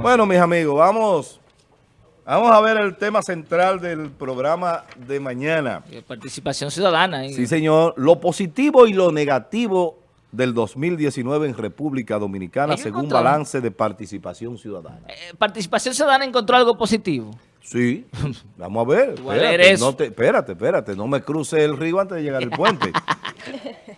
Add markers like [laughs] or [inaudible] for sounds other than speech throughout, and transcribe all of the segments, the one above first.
Bueno, mis amigos, vamos, vamos a ver el tema central del programa de mañana. Eh, participación ciudadana. Sí, señor. Lo positivo y lo negativo del 2019 en República Dominicana según balance de participación ciudadana. Eh, ¿Participación ciudadana encontró algo positivo? Sí, [laughs] vamos a ver. Espérate, no te, espérate, espérate, no me cruce el río antes de llegar al puente. [laughs]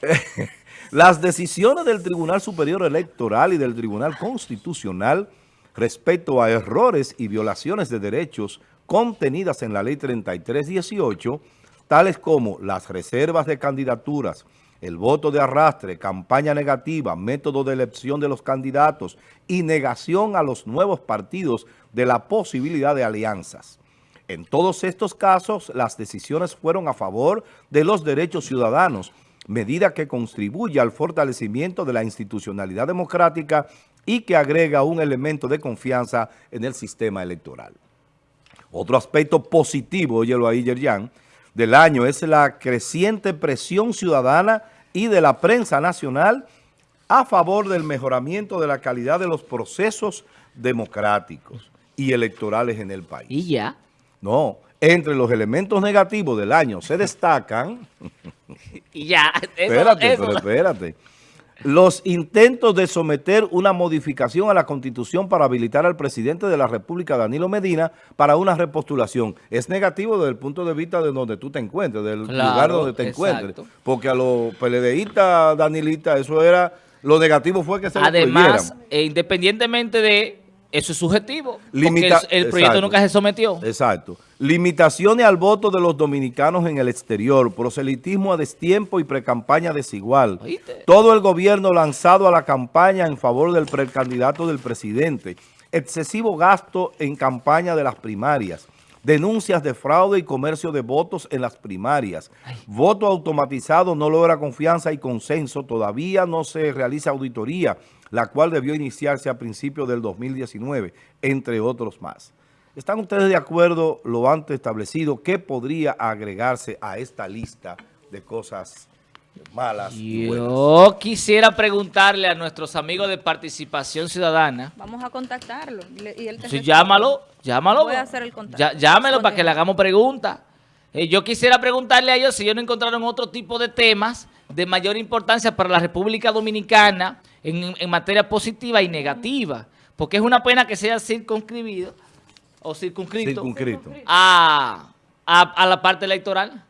[laughs] Las decisiones del Tribunal Superior Electoral y del Tribunal Constitucional respecto a errores y violaciones de derechos contenidas en la Ley 3318, tales como las reservas de candidaturas, el voto de arrastre, campaña negativa, método de elección de los candidatos y negación a los nuevos partidos de la posibilidad de alianzas. En todos estos casos, las decisiones fueron a favor de los derechos ciudadanos, medida que contribuye al fortalecimiento de la institucionalidad democrática y que agrega un elemento de confianza en el sistema electoral. Otro aspecto positivo, óyelo ahí, Yerjan, del año es la creciente presión ciudadana y de la prensa nacional a favor del mejoramiento de la calidad de los procesos democráticos y electorales en el país. ¿Y ya? No, entre los elementos negativos del año se destacan... [laughs] y ya, espérate, pero espérate. Los intentos de someter una modificación a la Constitución para habilitar al presidente de la República, Danilo Medina, para una repostulación. Es negativo desde el punto de vista de donde tú te encuentres, del lugar donde te encuentres. Porque a los PLDistas, Danilita, eso era... Lo negativo fue que se Además, e independientemente de eso es subjetivo, porque el, proyecto nunca se sometió. Exacto. Limitaciones al voto de los dominicanos en el exterior, proselitismo a destiempo y precampaña desigual. Todo el gobierno lanzado a la campaña en favor del precandidato del presidente. Excesivo gasto en campaña de las primarias. Denuncias de fraude y comercio de votos en las primarias. Voto automatizado no logra confianza y consenso. Todavía no se realiza auditoría la cual debió iniciarse a principios del 2019, entre otros más. ¿Están ustedes de acuerdo lo antes establecido? ¿Qué podría agregarse a esta lista de cosas malas y Yo quisiera preguntarle a nuestros amigos de Participación Ciudadana. Vamos a contactarlo. Y él sí, llámalo, llámalo. Voy a hacer el contacto. llámelo para que le hagamos preguntas. Eh, yo quisiera preguntarle a ellos si ellos no encontraron otro tipo de temas de mayor importancia para la República Dominicana en, materia positiva y negativa. Porque es una pena que sea circunscribido o circunscrito, A, a la parte electoral.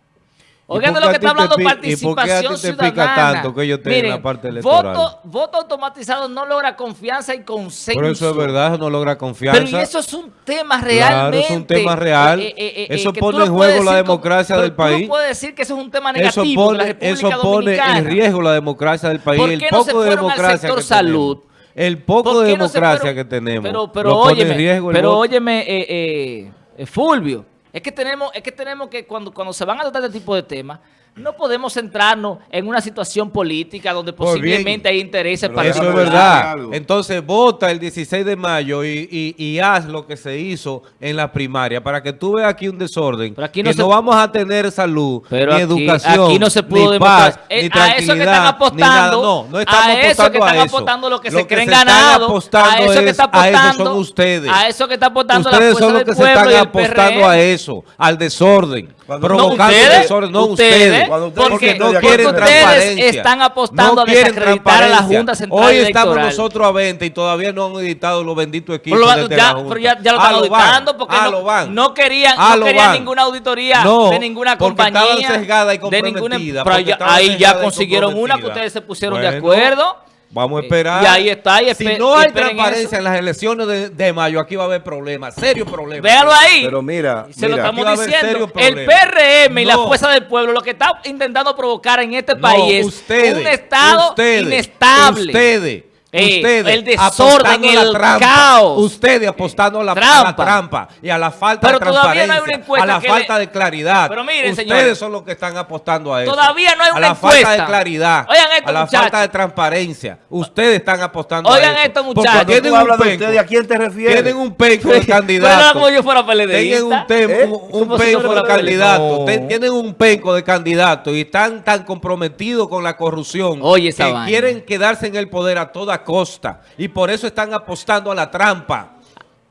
Oigan de lo que está hablando participación ciudadana. tanto que yo tengo la parte electoral? Voto, voto automatizado no logra confianza y consenso. Pero eso es verdad, no logra confianza. Pero eso es un tema realmente. Claro, es un tema real. Eh, eh, eh, eso pone en juego la democracia del país. Tú puedes decir que eso es un tema negativo eso pone, Eso pone en riesgo la democracia del país. el poco de democracia que salud? El poco de democracia que tenemos. Pero, pero óyeme, pero óyeme, Fulvio. Es que tenemos, es que tenemos que cuando, cuando se van a tratar este tipo de temas, no podemos centrarnos en una situación política donde posiblemente hay intereses para... Eso es verdad. Entonces vota el 16 de mayo y, haz lo que se hizo en la primaria para que tú veas aquí un desorden. Pero aquí no que no vamos a tener salud, ni educación, aquí no se pudo ni paz, ni tranquilidad, a eso que están apostando, no, no estamos a eso que están apostando lo que se creen ganado, a eso que está apostando, a eso son ustedes. A eso que está apostando ustedes la son los que se están apostando a eso, al desorden, provocando desorden, no ustedes porque, no quieren ustedes están apostando a desacreditar a la Junta Central Hoy estamos nosotros a 20 y todavía no han editado los benditos equipos pero, ya, pero ya, ya, lo están auditando porque no, no, querían, no querían ninguna auditoría de ninguna compañía. estaban sesgada y comprometida. De ninguna, pero ahí ya consiguieron una que ustedes se pusieron de acuerdo. Vamos a esperar. Y ahí está. Y si no hay transparencia en las elecciones de, mayo, aquí va a haber problemas, serios problemas. Véalo ahí. Pero mira, se lo estamos diciendo. El PRM y la Fuerza del Pueblo lo que está intentando provocar en este país es un Estado inestable. Ustedes ustedes el desorden, el caos. Ustedes apostando a la trampa. y a la falta de transparencia, a la falta de claridad. Pero miren, ustedes son los que están apostando a eso. Todavía no hay una A la falta de claridad, a la falta de transparencia. Ustedes están apostando a eso. Oigan esto, muchachos. Tienen un penco, ¿a quién te refieres? Tienen un penco de [laughs] candidato. como yo fuera Tienen un, ¿Eh? un penco de candidato. Tienen un penco de candidato y están tan comprometidos con la corrupción que quieren quedarse en el poder a toda costa y por eso están apostando a la trampa.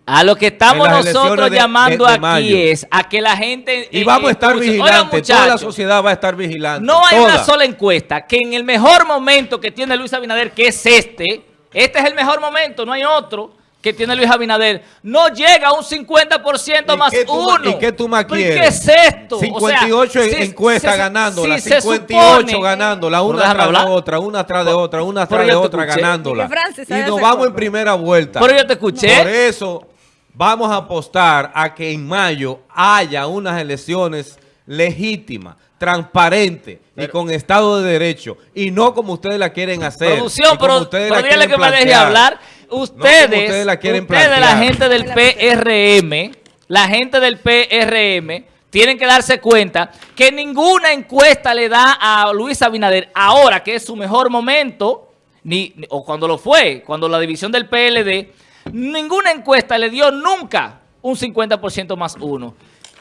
A lo que estamos nosotros llamando aquí es a que la gente... Y vamos a estar vigilantes, toda la sociedad va a estar vigilante. No hay una sola encuesta que en el mejor momento que tiene Luis Abinader, que es este, este es el mejor momento, no hay otro que tiene Luis Abinader, no llega a un 50% más uno. ¿Y qué tú más quieres? ¿Qué es esto? 58 encuestas ganándola, 58 ganándola, una tras de otra, una tras de otra, una tras de otra ganándola. Y nos vamos en primera vuelta. Pero yo te escuché. Por eso vamos a apostar a que en mayo haya unas elecciones legítimas, transparentes y con Estado de Derecho. Y no como ustedes la quieren hacer. Producción, pero, ustedes la que me deje hablar. Ustedes, ustedes, la, quieren ustedes la gente del PRM, la gente del PRM, tienen que darse cuenta que ninguna encuesta le da a Luis Abinader, ahora que es su mejor momento, ni, o cuando lo fue, cuando la división del PLD Ninguna encuesta le dio nunca un 50% más uno.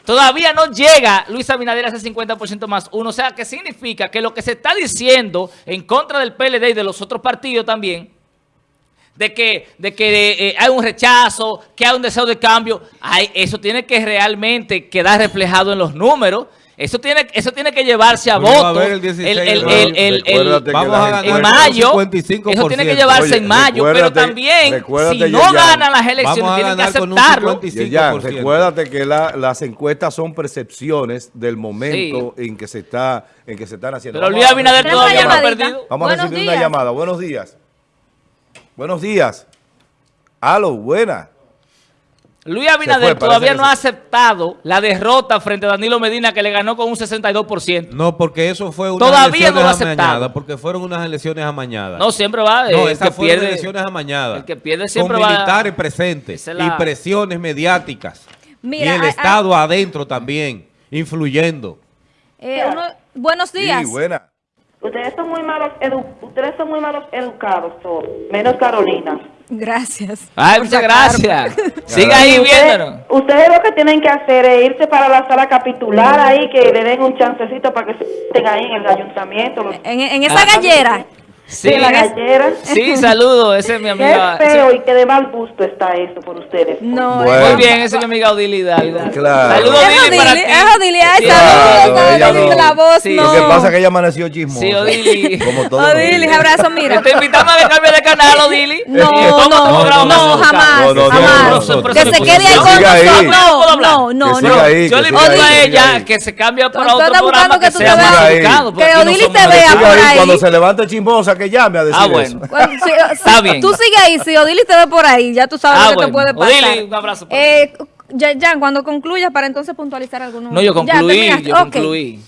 Todavía no llega Luis Abinader a ese 50% más uno. O sea, que significa que lo que se está diciendo en contra del PLD y de los otros partidos también, de que, de que eh, hay un rechazo, que hay un deseo de cambio, eso tiene que realmente quedar reflejado en los números. Eso tiene, eso tiene que llevarse a voto. El, vamos a ganar en mayo. Eso tiene que llevarse en mayo. Pero también, si no ganan las elecciones, tienen que aceptarlo. Ya, recuérdate que las encuestas son percepciones del momento en que se está en que se están haciendo. Pero Luis Abinader todavía no ha perdido. Vamos a recibir una llamada. Buenos días. Buenos días. Aló, buena. Luis Abinader todavía no ha aceptado la derrota frente a Danilo Medina que le ganó con un 62%. No, porque eso fue una todavía no lo ha aceptado. porque fueron unas elecciones amañadas. No, siempre va. No, esas fueron pierde, elecciones amañadas. El que pierde siempre con militares presentes y presiones mediáticas. y el Estado adentro también, influyendo. Eh, buenos días. Sí, buena. Ustedes son muy malos, ustedes son muy malos educados todos, menos Carolina. Gracias. Ay, muchas gracias. [laughs] Siga ahí viéndonos. Ustedes lo que tienen que hacer es irse para la sala capitular ahí, que le den un chancecito para que se estén ahí en el ayuntamiento. En, en esa gallera. Sí, la gallera. Sí, saludo, ese es mi amiga. [laughs] Qué feo y qué de mal gusto está eso por ustedes. No, Muy bien, ese es mi amiga Odili Hidalgo. Claro. Saludos, Odili, para ti. Es Odili, ay, saludos, la voz, no. Lo que pasa es que ella amaneció chismosa. Sí, Odili. Como todo. Odili, abrazo, mira. Te invitamos a que cambie de canal, Odili. [laughs] No, no, no, jamás, jamás. Que se quede ahí con nosotros. No, no, no, no. Yo le invito a ella que se cambie para otro programa que sea más Que Odili te vea por ahí. Cuando se levante chismosa, que llame a decir bueno. [laughs] Está bien. Tú sigue ahí, si Odili te ve por ahí, ya tú sabes ah, lo que te puede pasar. Odili, un abrazo. Eh, ya, cuando concluyas, para entonces puntualizar algunos. No, yo concluí, yo concluí.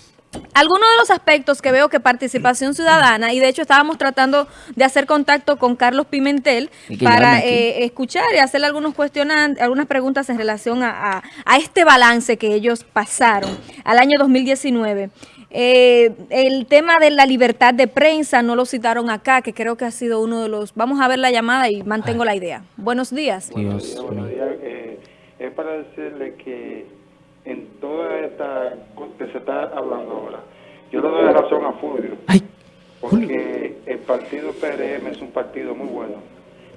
Algunos de los aspectos que veo que participación ciudadana, y de hecho estábamos tratando de hacer contacto con Carlos Pimentel para eh, escuchar y hacerle algunos cuestionantes, algunas preguntas en relación a, a, este balance que ellos pasaron al año 2019. Eh, el tema de la libertad de prensa no lo citaron acá, que creo que ha sido uno de los... Vamos a ver la llamada y mantengo la idea. Buenos días. Buenos días. Eh, es para decirle que en toda esta que se está hablando ahora, yo le doy razón a Fulvio. Porque el partido PRM es un partido muy bueno.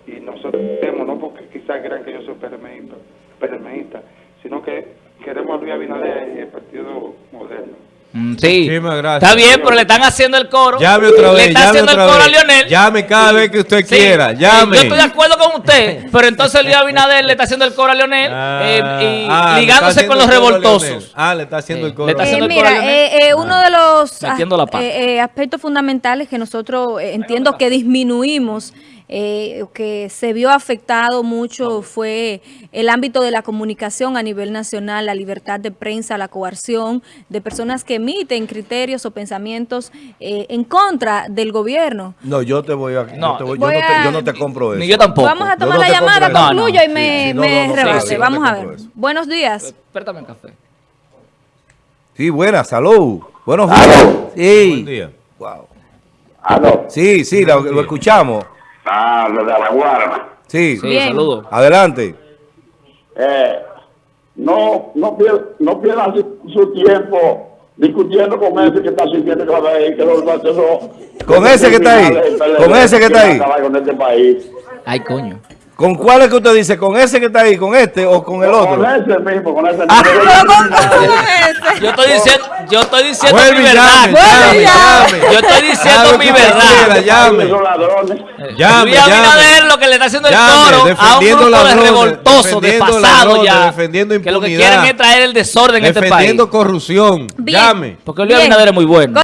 Y nosotros queremos, no porque quizás crean que yo soy PRMista, sino que queremos a Luis Abinader y el partido moderno. Mm, sí, está bien, pero le están haciendo el coro. Llame otra vez. Le está haciendo el coro a Lionel. Llame cada vez que usted quiera. Llame. Yo estoy de acuerdo con usted, pero entonces Luis Abinader le está haciendo el coro a Lionel ah, eh, y ah, ligándose con los revoltosos. Ah, le está haciendo el coro. Eh, mira, eh, uno de los aspectos fundamentales que nosotros entiendo que disminuimos eh, que se vio afectado mucho fue el ámbito de la comunicación a nivel nacional, la libertad de prensa, la coerción de personas que emiten criterios o pensamientos eh, en contra del gobierno. No, yo te voy a... No, yo, no te, compro eso. Ni yo tampoco. Vamos a tomar la llamada, concluyo y me, rebase. Vamos a ver. Buenos días. Espérame un café. Sí, buenas, salud. Buenos días. Sí. Buen día. Wow. Sí, sí, lo escuchamos. Ah, lo de Alaguara. Sí, sí saludo. Adelante. Eh, no, no, pierdan no pierda su, tiempo discutiendo con ese que está sintiendo que va a ver que los Con ese que está ahí. Con ese que está ahí. Con este país. Ay, coño. ¿Con cuál es que usted dice? ¿Con ese que está ahí? ¿Con este o con el otro? Con ese mismo, con ese mismo. Yo estoy diciendo, yo estoy diciendo Vuelve mi verdad. llame, llame, llame. Yo estoy diciendo mi verdad. llame. Llame, Luis Abinader llame. lo que le está haciendo el Llame, coro a un grupo de ladrones, revoltosos, de pasado ladrones, ya, defendiendo que lo que impunidad, quieren es traer el desorden en este país. Defendiendo corrupción. Bien. Llame. Porque Luis. Abinader es muy bueno.